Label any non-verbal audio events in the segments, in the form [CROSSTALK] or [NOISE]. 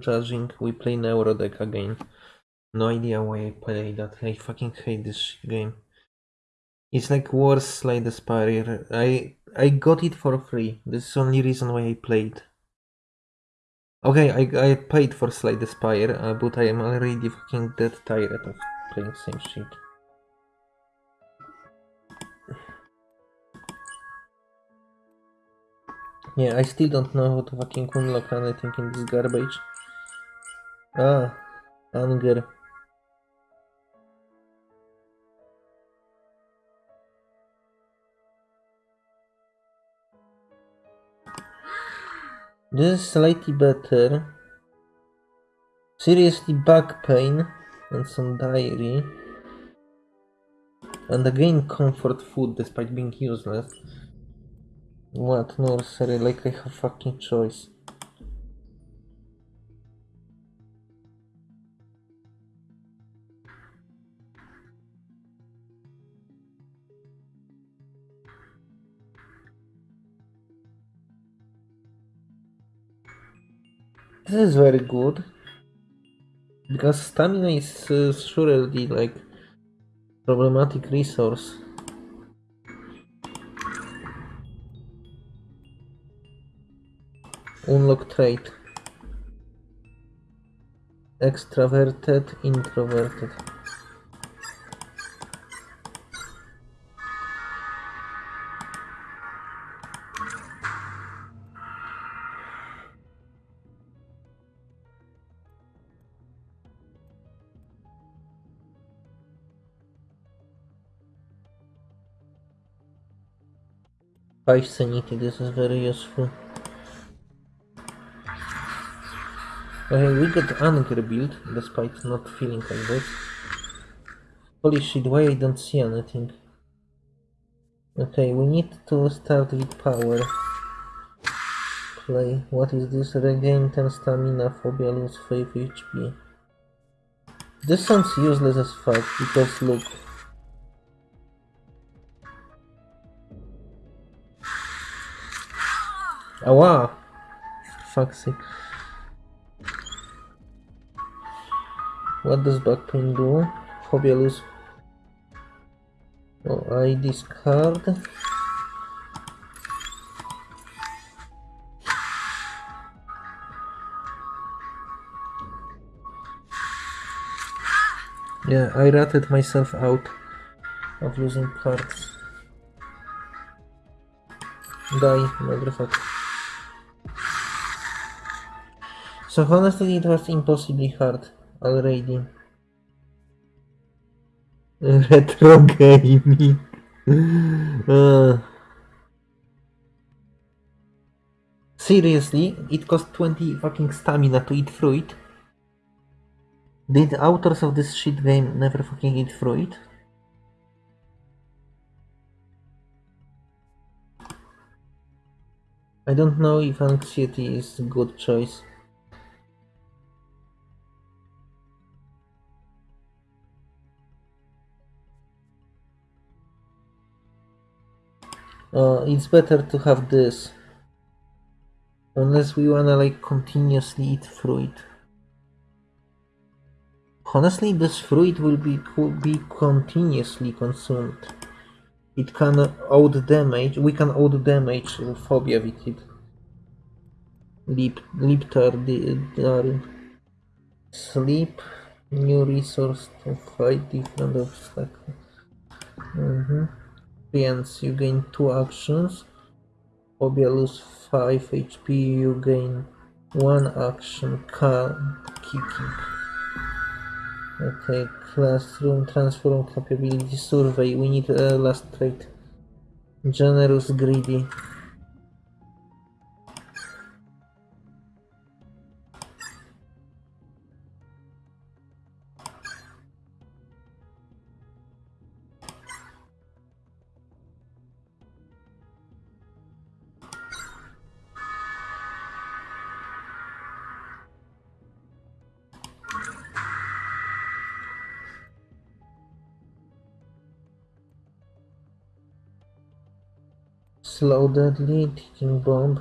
judging. We play Neurodeck again. No idea why I play that. I fucking hate this game. It's like worse Slay the Spire. I I got it for free. This is the only reason why I played. Okay, I, I paid for the Spire, uh, but I am already fucking dead tired of playing same shit. Yeah, I still don't know how to fucking unlock anything in this garbage. Ah, anger. This is slightly better. Seriously back pain and some diary. And again comfort food despite being useless. What nursery? Like I have fucking choice. This is very good. Because stamina is uh, surely like problematic resource. Unlock trait. Extraverted, introverted. Sanity, this is very useful. Okay, we got anger build, despite not feeling like this. Holy shit, why I don't see anything? Okay, we need to start with power. Play. What is this? Regain 10 stamina, phobia, lose 5 HP. This sounds useless as fuck, because look. Oh, Awa! Fuck's sake. What does back pain do? Phobia lose. Oh, I discard. Yeah, I ratted myself out of losing cards. Die, motherfucker. So honestly, it was impossibly hard already. [LAUGHS] Retro gaming. [LAUGHS] Uh, seriously, it cost 20 fucking stamina to eat fruit. Did the authors of this shit game never fucking eat fruit? I don't know if anxiety is a good choice. Uh, it's better to have this. Unless we wanna like continuously eat fruit. Honestly, this fruit will be could be continuously consumed. It can out damage. We can out damage phobia with it. Sleep, new resource to fight different obstacles. Mm -hmm experience, you gain 2 actions. Phobia lose 5 HP, you gain 1 action, kicking. Okay, classroom transform capability survey. We need a last trait. Generous, greedy. Slow deadly ticking bomb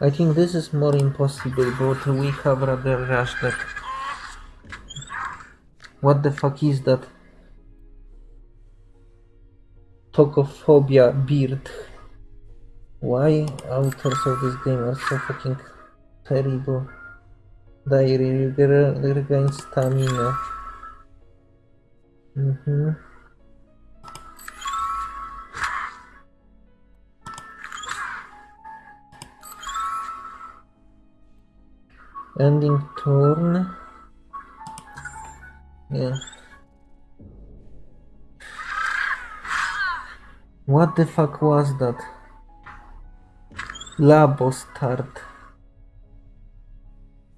I think this is more impossible, but we have rather rushed that. What the fuck is that? Tokophobia beard. Why authors of this game are so fucking terrible? Diary reg- regain stamina. Mm-hmm. Ending turn. Yeah. What the fuck was that? Labo start.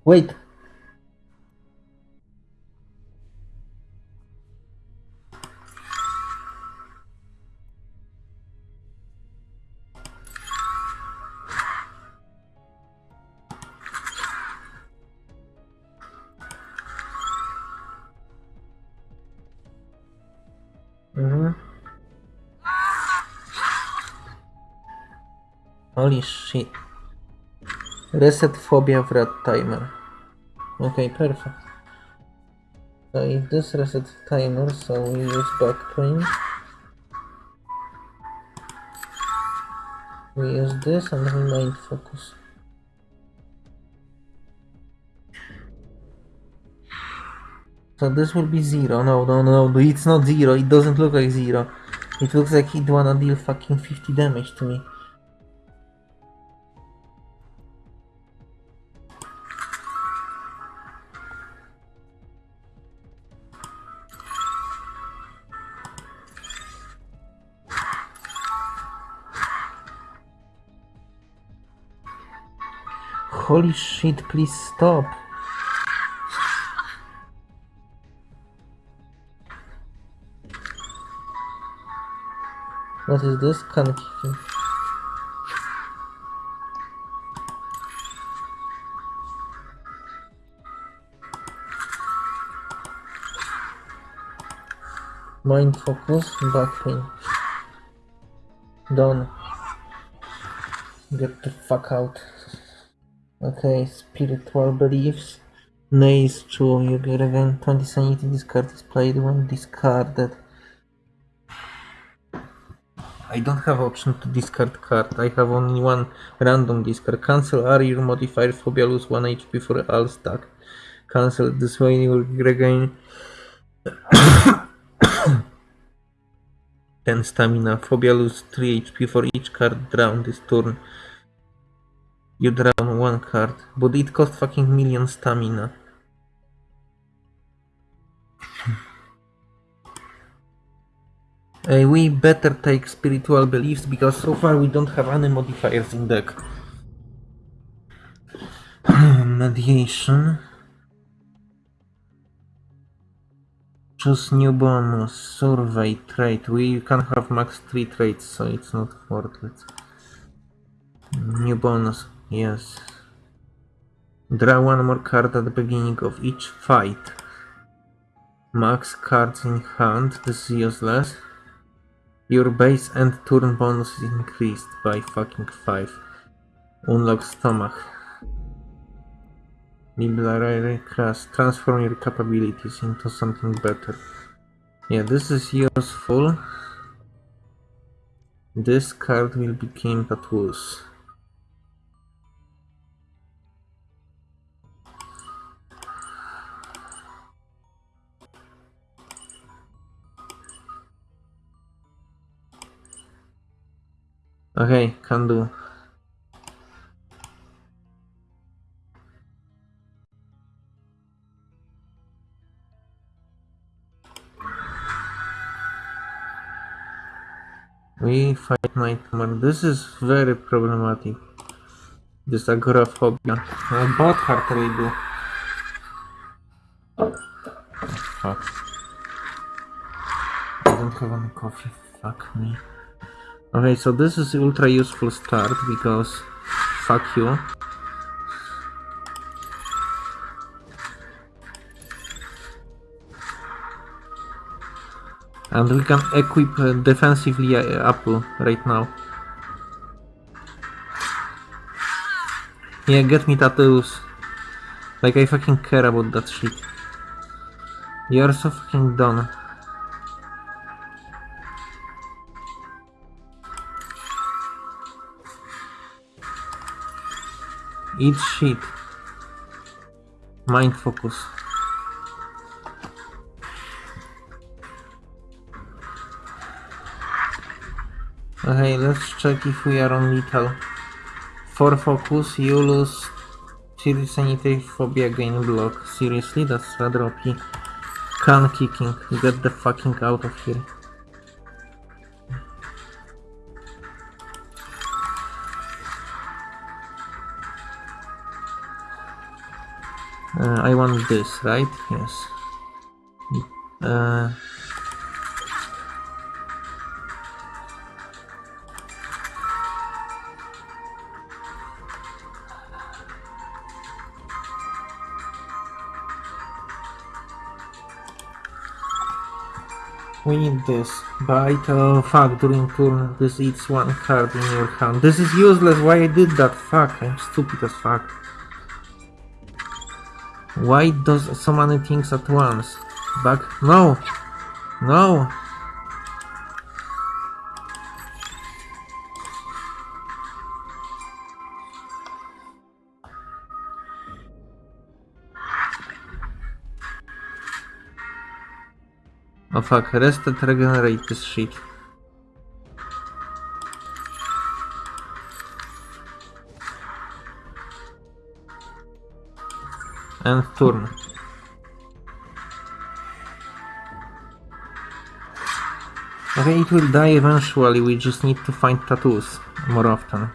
Wait. Mhm. Holy shit. Reset phobia wrath timer. Okay, perfect. So if this reset timer, so we use back pain. We use this and we mind focus. So this will be zero. No, no, no, no, it's not zero. It doesn't look like zero. It looks like it wanna deal fucking 50 damage to me. Holy shit, please stop. What is this? Can kicking. Mind focus, back pain. Done. Get the fuck out. Okay, spiritual beliefs. Nay is true. You get again 20 sanity. This card is played when discarded. I don't have option to discard card. I have only one random discard. Cancel are your modifier phobia lose 1 HP for all stack. Cancel this way you will regain [COUGHS] 10 stamina. Phobia lose 3 HP for each card drawn this turn. You draw one card, but it costs fucking million stamina. Uh, we better take spiritual beliefs because so far we don't have any modifiers in deck. [SIGHS] Mediation. Choose new bonus. Survey trait. We can have max 3 traits, so it's not worth it. New bonus. Yes. Draw one more card at the beginning of each fight. Max cards in hand. This is useless. Your base and turn bonus is increased by fucking 5. Unlock stomach. Library class. Transform your capabilities into something better. Yeah, this is useful. This card will become tattoos. Okay, can do. We fight nightmare. This is very problematic. This agoraphobia. Uh, bot heart do. Fuck. I don't have any coffee. Fuck me. Okay, so this is ultra useful start because fuck you. And we can equip uh, defensively uh, Apple right now. Yeah, get me tattoos. Like I fucking care about that shit. You're so fucking done. Eat shit. Mind focus. Okay, let's check if we are on lethal. For focus, you lose serious sanitary phobia gain block. Seriously, that's rather OP. Can kicking. Get the fucking out of here. Uh, I want this, right? Yes. Uh, we need this. Bite, oh fuck, during turn this eats one card in your hand. This is useless, why I did that? Fuck, I'm stupid as fuck. Why does so many things at once? Back, no! No! Oh fuck, rest and regenerate this shit. And turn. Okay, it will die eventually, we just need to find tattoos more often.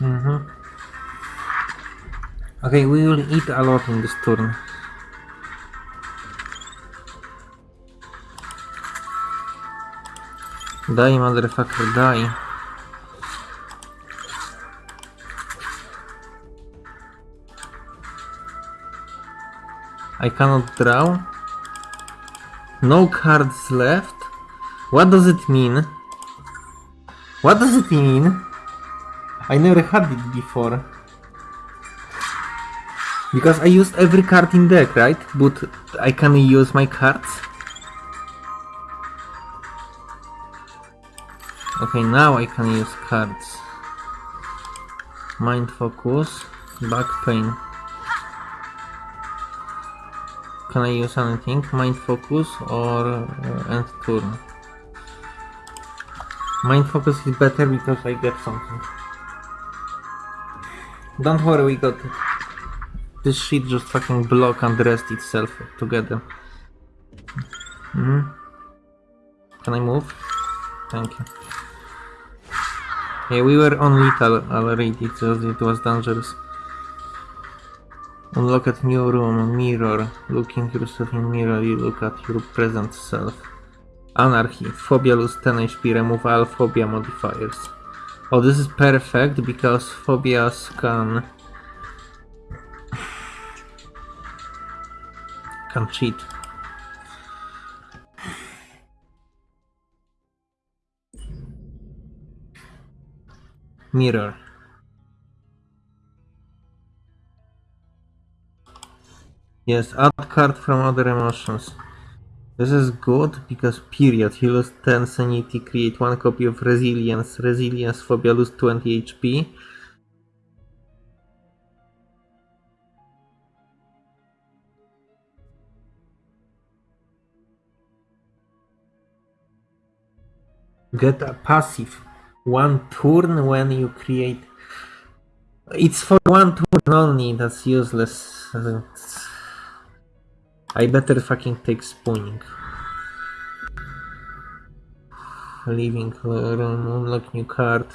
Mm-hmm. Okay, we will eat a lot in this turn. Die, motherfucker, die. I cannot draw. No cards left. What does it mean? What does it mean? I never had it before. Because I used every card in deck, right? But I can use my cards. Okay, now I can use cards. Mind focus, back pain. Can I use anything? Mind focus or uh, end turn? Mind focus is better because I get something. Don't worry, we got. This shit just fucking block and rest itself together. Mm -hmm. Can I move? Thank you. Yeah, we were on lethal already, so it was dangerous. Unlock at new room, mirror. Looking yourself in mirror, you look at your present self. Anarchy. Phobia lose 10 HP, remove all phobia modifiers. Oh, this is perfect because phobias can can cheat. Mirror. Yes, add card from other emotions. This is good because period, he lost 10 sanity, create one copy of resilience, resilience phobia lose 20 HP. Get a passive one turn when you create it's for one turn only, that's useless. I better fucking take spawning. Leaving room, unlock new card.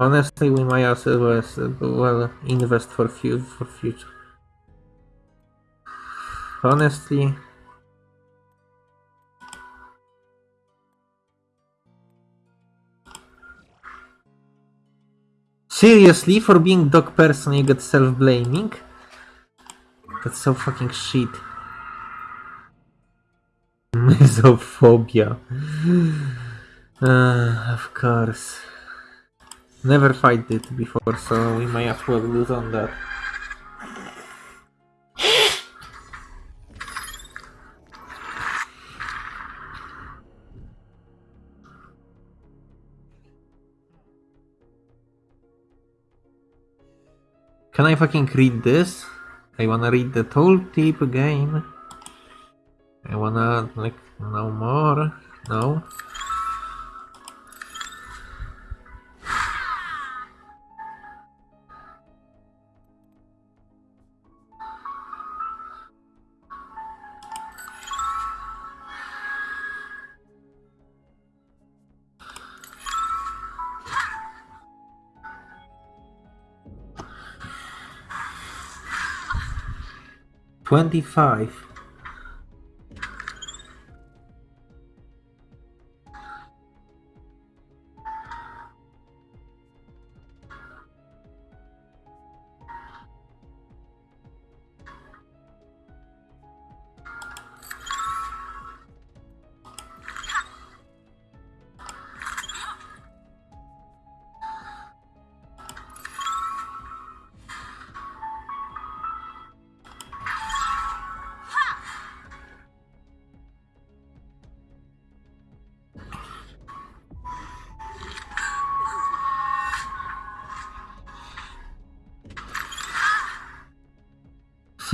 Honestly, we might as well, as well invest for, for future. Honestly, Seriously, for being dog person you get self-blaming? That's so fucking shit. [LAUGHS] Misophobia. [SIGHS] Uh, of course. Never fight it before, so we may as well lose on that. Can I fucking read this? I wanna read the tooltip again. I wanna, like, no more. No. Twenty-five.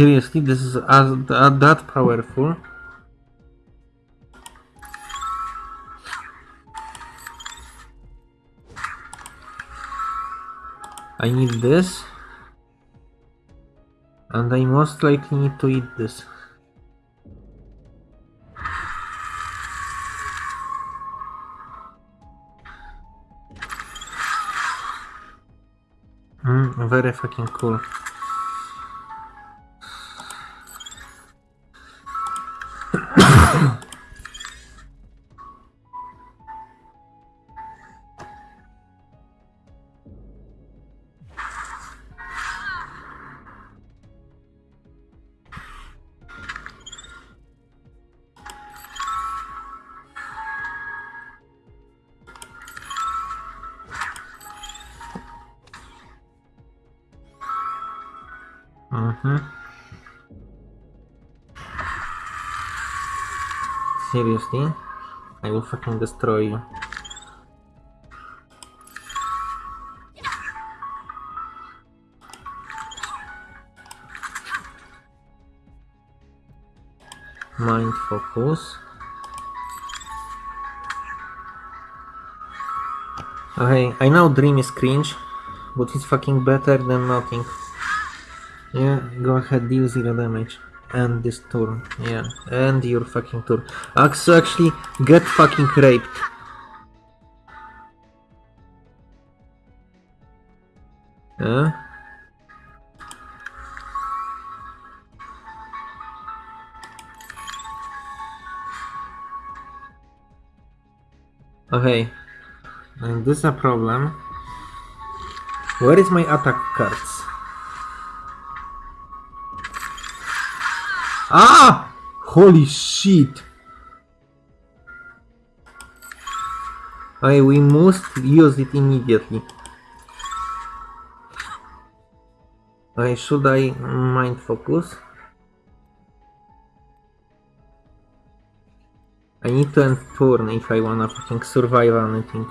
Seriously, this is as, uh, that powerful? I need this. And I most likely need to eat this. Mm, very fucking cool. Mm-hmm. Seriously? I will fucking destroy you. Mind focus. Okay, I know Dream is cringe, but it's fucking better than nothing. Yeah, go ahead, deal zero damage. And this turn, yeah, and your fucking turn. So actually, get fucking raped. Huh? Okay, and this is a problem. Where is my attack cards? Ah! Holy shit! Okay, we must use it immediately. Okay, should I mind focus? I need to end turn if I wanna fucking survive anything.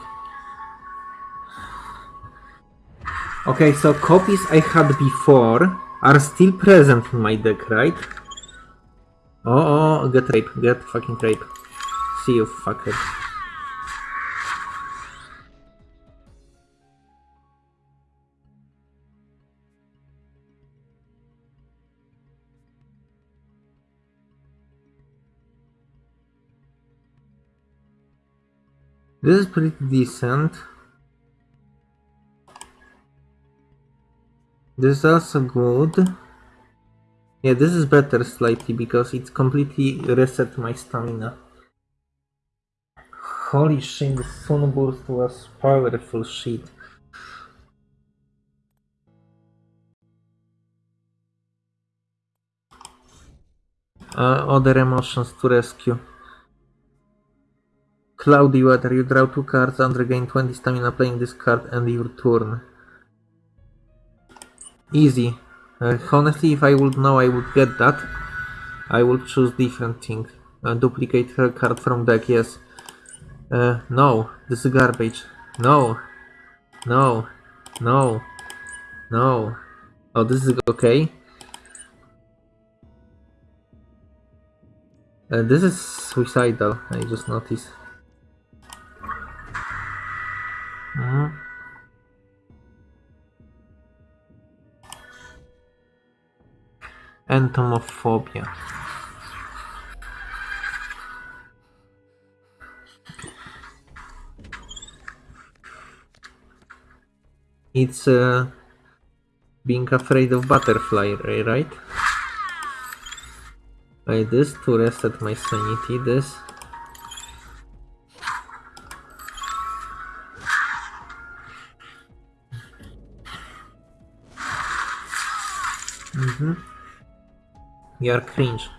Okay, so copies I had before are still present in my deck, right? Oh, oh, get rape, get fucking rape. See you, fucker. This is pretty decent. This is also good. Yeah, this is better slightly because it's completely reset my stamina. Holy shit, the sunburst was powerful shit. Uh, other emotions to rescue. Cloudy weather, you draw two cards and regain 20 stamina playing this card and your turn. Easy. Uh, honestly, if I would know I would get that, I would choose different thing. Uh, duplicate her card from deck, yes. Uh, no, this is garbage. No, no, no, no. Oh, this is okay. Uh, this is suicidal, I just noticed. Mhm. Entomophobia. It's uh, being afraid of butterfly, ri- right? Like this to reset my sanity, this. Mm-hmm. You're cringe.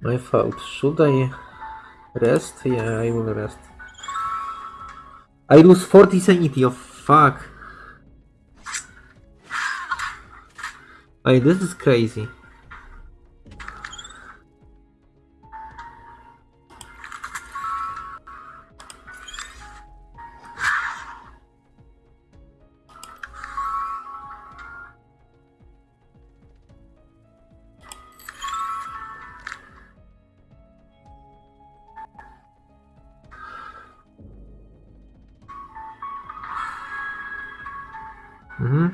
My fault. Should I rest? Yeah, I will rest. I lose 40 sanity, oh fuck. Hey, this is crazy. Mm-hmm.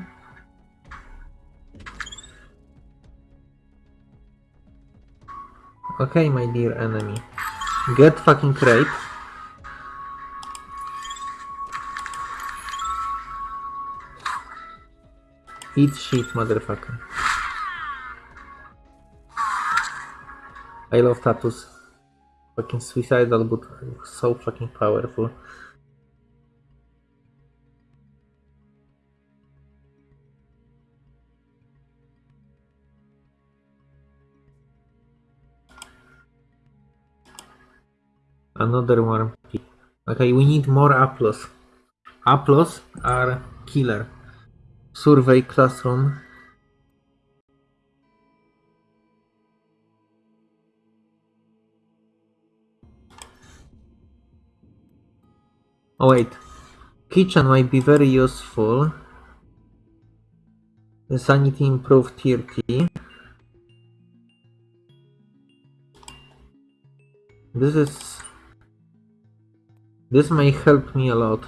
Okay, my dear enemy. Get fucking crepe. Eat shit, motherfucker. I love tattoos. Fucking suicidal, but so fucking powerful. Another one. Okay, we need more apples. Apples are killer. Survey classroom. Oh wait. Kitchen might be very useful. The sanity improved 30. This is this may help me a lot.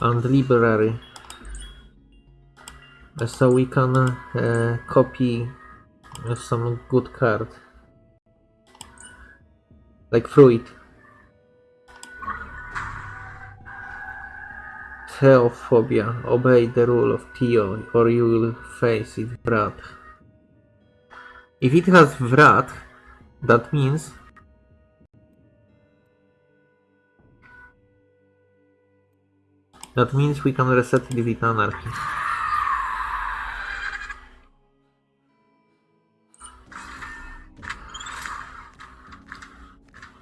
And library. Uh, So we can uh, copy uh, some good card. Like fruit. Theophobia. Obey the rule of Theo or you will face it wrath. If it has wrath, that means That means we can reset with anarchy.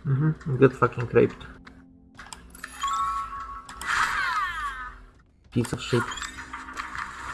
Mm-hmm. Get fucking raped. Piece of shit.